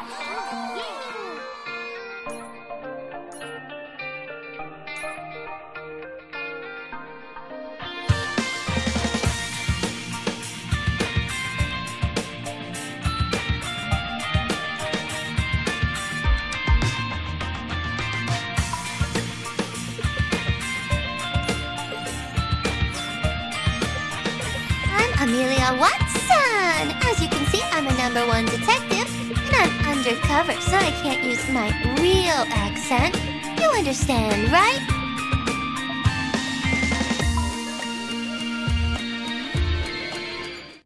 I'm Amelia Watson! As you can see, I'm a number one detective, undercover, so I can't use my real accent. You understand, right?